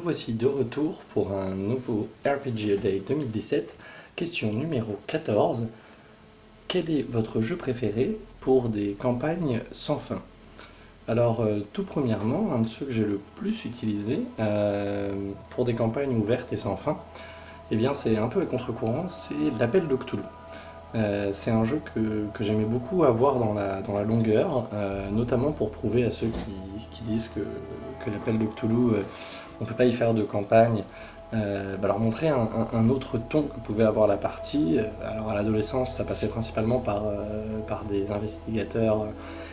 voici de retour pour un nouveau RPG Day 2017. Question numéro 14. Quel est votre jeu préféré pour des campagnes sans fin? Alors, euh, tout premièrement, un de ceux que j'ai le plus utilisé euh, pour des campagnes ouvertes et sans fin, eh bien c'est un peu à contre-courant, c'est l'appel de Cthulhu. Euh, c'est un jeu que, j'aimais beaucoup avoir dans la, dans la longueur, notamment pour prouver à ceux qui, disent que, l'appel de Cthulhu on ne peut pas y faire de campagne, euh, bah, leur montrer un, autre ton que pouvait avoir la partie. Alors à l'adolescence, ça passait principalement par, euh, des investigateurs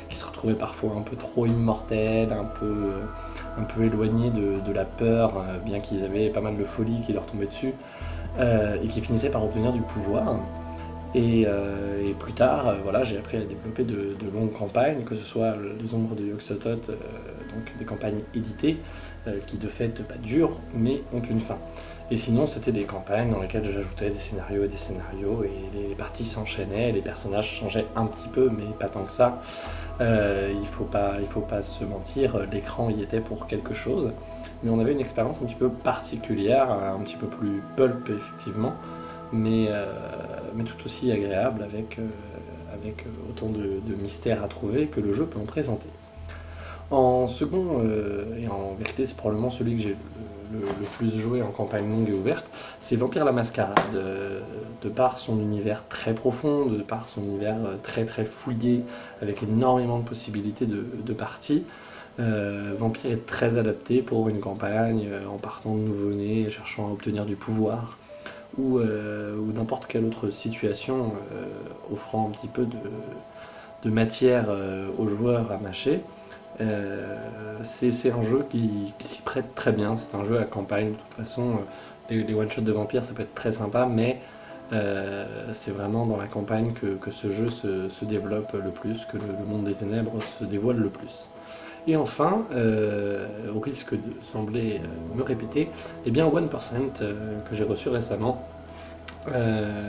qui se retrouvaient parfois un peu trop immortels, un peu, éloignés de, la peur, euh, bien qu'ils avaient pas mal de folie qui leur tombait dessus, et qui finissaient par obtenir du pouvoir. Et, plus tard, voilà, j'ai appris à développer de, longues campagnes, que ce soit les ombres de Yoxotot, donc des campagnes éditées, euh, qui de fait pas durent, mais ont une fin. Et sinon, c'était des campagnes dans lesquelles j'ajoutais des scénarios et des scénarios, et les parties s'enchaînaient, les personnages changeaient un petit peu, mais pas tant que ça. Euh, il faut pas, faut pas se mentir, l'écran y était pour quelque chose. Mais on avait une expérience un petit peu particulière, un petit peu plus pulp effectivement, mais, euh, mais tout aussi agréable avec, avec autant de, de mystères à trouver que le jeu peut en présenter. En second, euh, et en vérité c'est probablement celui que j'ai le, plus joué en campagne longue et ouverte, c'est Vampire la Mascarade. Euh, de par son univers très profond, de par son univers euh, très très fouillé, avec énormément de possibilités de, parties, Vampire est très adapté pour une campagne en partant de nouveau-né, cherchant à obtenir du pouvoir, ou, n'importe quelle autre situation offrant un petit peu de, matière aux joueurs à mâcher. Euh, c'est un jeu qui, s'y prête très bien, c'est un jeu à campagne, de toute façon, euh, les, one-shots de vampires ça peut être très sympa, mais euh, c'est vraiment dans la campagne que, ce jeu se, développe le plus, que le, monde des ténèbres se dévoile le plus. Et enfin, au risque de sembler me répéter, eh bien 1% que j'ai reçu récemment,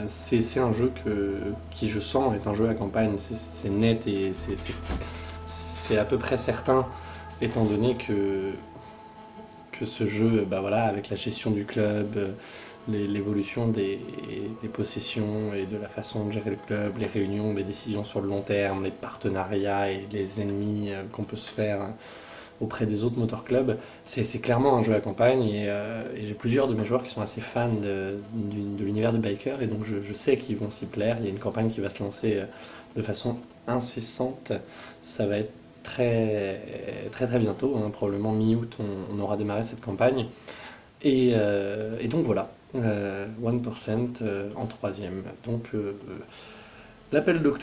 c'est un jeu qui je sens est un jeu à campagne, c'est net et c'est c'est à peu près certain, étant donné que, que ce jeu, bah voilà, avec la gestion du club, l'évolution des, possessions et de la façon de gérer le club, les réunions, les décisions sur le long terme, les partenariats et les ennemis euh, qu'on peut se faire auprès des autres motor clubs, c'est clairement un jeu à campagne euh, et, j'ai plusieurs de mes joueurs qui sont assez fans de, l'univers de Biker et donc je, sais qu'ils vont s'y plaire. Il y a une campagne qui va se lancer euh, de façon incessante, ça va être très très très bientôt, hein, probablement mi-août on, aura démarré cette campagne. Et, euh, donc voilà, 1% euh, euh, en troisième. Donc l'appel de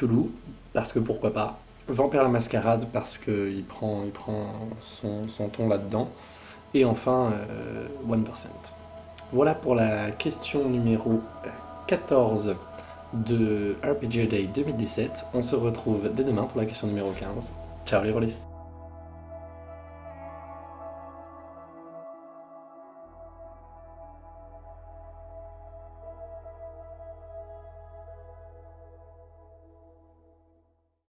parce que pourquoi pas. Vampire la Mascarade, parce qu'il prend, il prend son, ton là-dedans. Et enfin, 1%. Voilà pour la question numéro 14 de RPG Day 2017. On se retrouve dès demain pour la question numéro 15. Ciao les rôlistes